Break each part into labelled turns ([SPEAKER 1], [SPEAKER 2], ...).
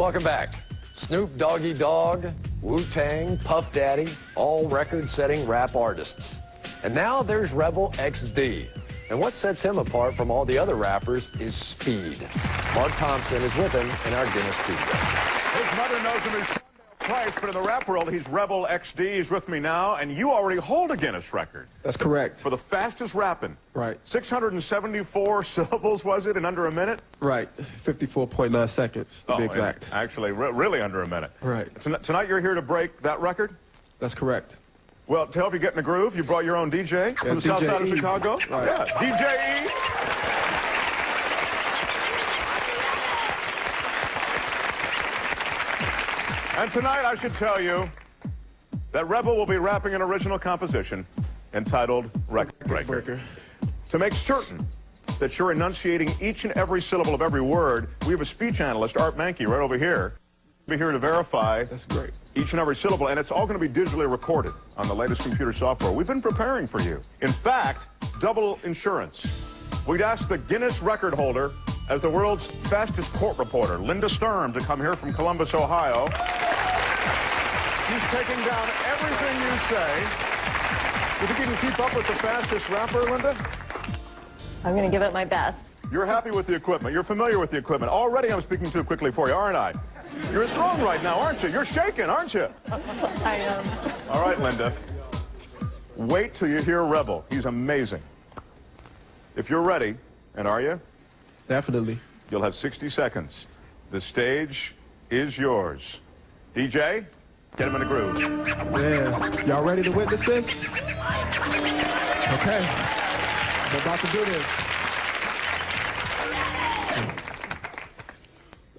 [SPEAKER 1] Welcome back. Snoop Doggy Dogg, Wu-Tang, Puff Daddy, all record-setting rap artists. And now there's Rebel XD. And what sets him apart from all the other rappers is speed. Mark Thompson is with him in our Guinness studio.
[SPEAKER 2] His mother knows him as But in the rap world, he's Rebel XD. He's with me now, and you already hold a Guinness record.
[SPEAKER 3] That's correct.
[SPEAKER 2] For the fastest rapping.
[SPEAKER 3] Right.
[SPEAKER 2] 674 syllables, was it, in under a minute?
[SPEAKER 3] Right. 54.9 seconds, to
[SPEAKER 2] oh,
[SPEAKER 3] be exact.
[SPEAKER 2] Actually, re really under a minute.
[SPEAKER 3] Right.
[SPEAKER 2] tonight you're here to break that record?
[SPEAKER 3] That's correct.
[SPEAKER 2] Well, to help you get in the groove, you brought your own DJ yeah, from the DJ south side of Chicago.
[SPEAKER 3] Right.
[SPEAKER 2] Yeah, DJ E. And tonight, I should tell you that Rebel will be rapping an original composition entitled Record Breaker. To make certain that you're enunciating each and every syllable of every word, we have a speech analyst, Art Mankey, right over here. Be here to verify
[SPEAKER 3] That's great.
[SPEAKER 2] each and every syllable, and it's all going to be digitally recorded on the latest computer software. We've been preparing for you. In fact, double insurance. We'd ask the Guinness record holder as the world's fastest court reporter, Linda Sturm, to come here from Columbus, Ohio. She's taking down everything you say. You think you can keep up with the fastest rapper, Linda?
[SPEAKER 4] I'm going to give it my best.
[SPEAKER 2] You're happy with the equipment. You're familiar with the equipment. Already I'm speaking too quickly for you, aren't I? You're thrown right now, aren't you? You're shaking, aren't you?
[SPEAKER 4] I am.
[SPEAKER 2] All right, Linda. Wait till you hear Rebel. He's amazing. If you're ready, and are you?
[SPEAKER 3] Definitely.
[SPEAKER 2] You'll have 60 seconds. The stage is yours. DJ, get him in the groove.
[SPEAKER 3] Yeah. Y'all ready to witness this? Okay. I'm about to do this.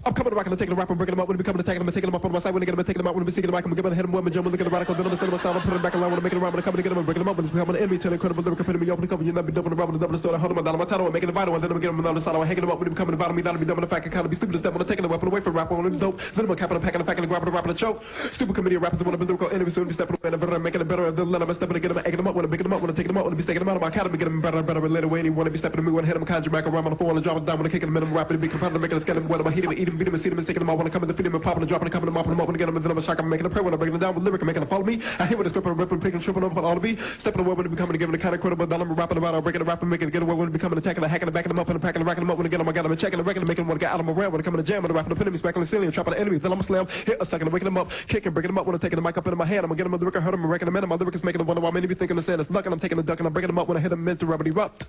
[SPEAKER 3] I'm coming back and taking the rap and breaking them up. When we coming to taking them and taking them up on my side when they get them and taking them out when we seeking them. I'm giving hit them when we jump, look at the radical, then I'm setting my style, I'm putting them back around when I'm making them around when I'm coming to get them and breaking them up. When it's becoming an enemy to the incredible lyrical putting me open the cover, you never be dumping around with the double story, holding my down, my title, I'm making it vital, and then I'm getting them on the side, I'm hanging them up. When becoming the bottom, me that'll be dumb in the fact, I kind of be stupid to step on the taking the weapon away from rap, when I'm dope, then I'm capping, I'm packing, I'm packing, grabbing, the rapping, the choke. Stupid committee of rappers want to be lyrical enemies soon be stepping away, and I'm making it better, and then I'm stepping to get them, egging them up, when I'm picking them up, when I'm taking them out, when I'm be staking them out of my academy, get them better and better, and later, when you want to be stepping to me, when I hit them, conjure back around on the floor, and drop it down, when I'm kicking them, and I'm rapping, be competitive, making a skeleton, when I'm hitting, eating, beating, seeing them, taking them out, when I come in the feed them, and popping, and dropping, and coming, and mopping them up, I get them, and then I'm a shock, I'm making a prayer, when I'm breaking it down with lyric, I'm making a follow me. I hear what it's gripping, ripping, picking, tripping on all the beat, stepping away when it becoming, giving the kind of credible, then I'm rapping about, I'm breaking the rap and making it get away when it becoming attacking, hacking, and backing them up, and packing, and racking them up, when I get them, I got them, and checking, and wrecking, making them want to get out of my realm, when I come in the jam, when I'm rapping, putting me, smacking the ceiling, trapping the enemy, then I'm a slam, hit a second, waking them up, kicking, breaking them up, when I'm taking the mic up into my hand, I'm gonna get them, the record, hurt them, and wrecking them in, my lyric is making them wonder why many be thinking the sand is luck, and I'm taking the duck, and I'm breaking them up when I hit them into rubber erupt.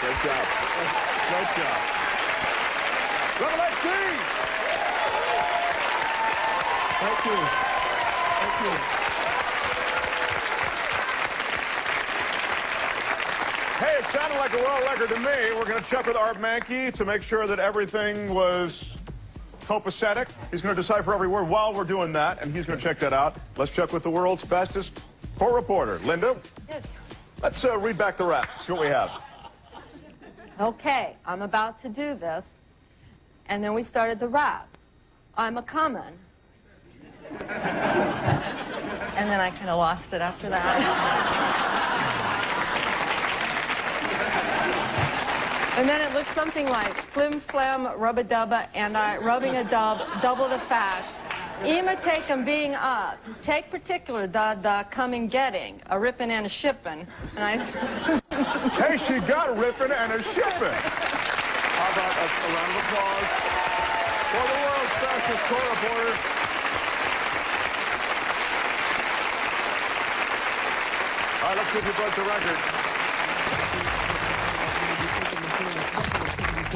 [SPEAKER 2] Great job. Great job. Rebel XD!
[SPEAKER 3] Thank you. Thank you.
[SPEAKER 2] Hey, it sounded like a world record to me. We're going to check with Art Mahnke to make sure that everything was copacetic. He's going to decipher every word while we're doing that, and he's going to check that out. Let's check with the world's fastest court reporter. Linda?
[SPEAKER 4] Yes.
[SPEAKER 2] Let's uh, read back the rap, see what we have.
[SPEAKER 4] Okay, I'm about to do this. And then we started the rap. I'm a common. And then I kind of lost it after that. and then it looks something like flim flam rub a dubba and I rubbing a dub double the fat. Ema take 'em being up. Take particular the the coming getting a ripping and a shipping. And I
[SPEAKER 2] Hey, she got a ripping and a shipping. How about a, a round of applause for the world's fastest court reporter. All right, let's see if you broke the record.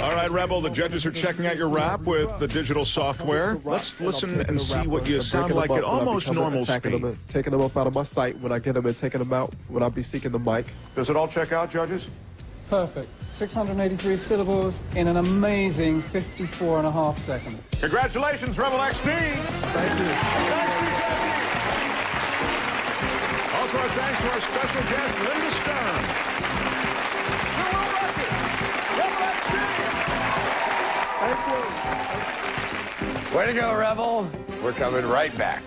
[SPEAKER 2] All right, Rebel, the judges are checking out your rap with the digital software. Let's listen and see what you sound like at almost normal speed.
[SPEAKER 3] Them taking them up out of my sight when I get them and taking them out when I be seeking the mic.
[SPEAKER 2] Does it all check out, judges?
[SPEAKER 5] Perfect. 683 syllables in an amazing 54 and a half seconds.
[SPEAKER 2] Congratulations, Rebel XD.
[SPEAKER 3] Thank you.
[SPEAKER 2] Thank you, Also, our thanks to our special guest, Linda Sturm.
[SPEAKER 1] Way to go, Rebel. We're coming right back.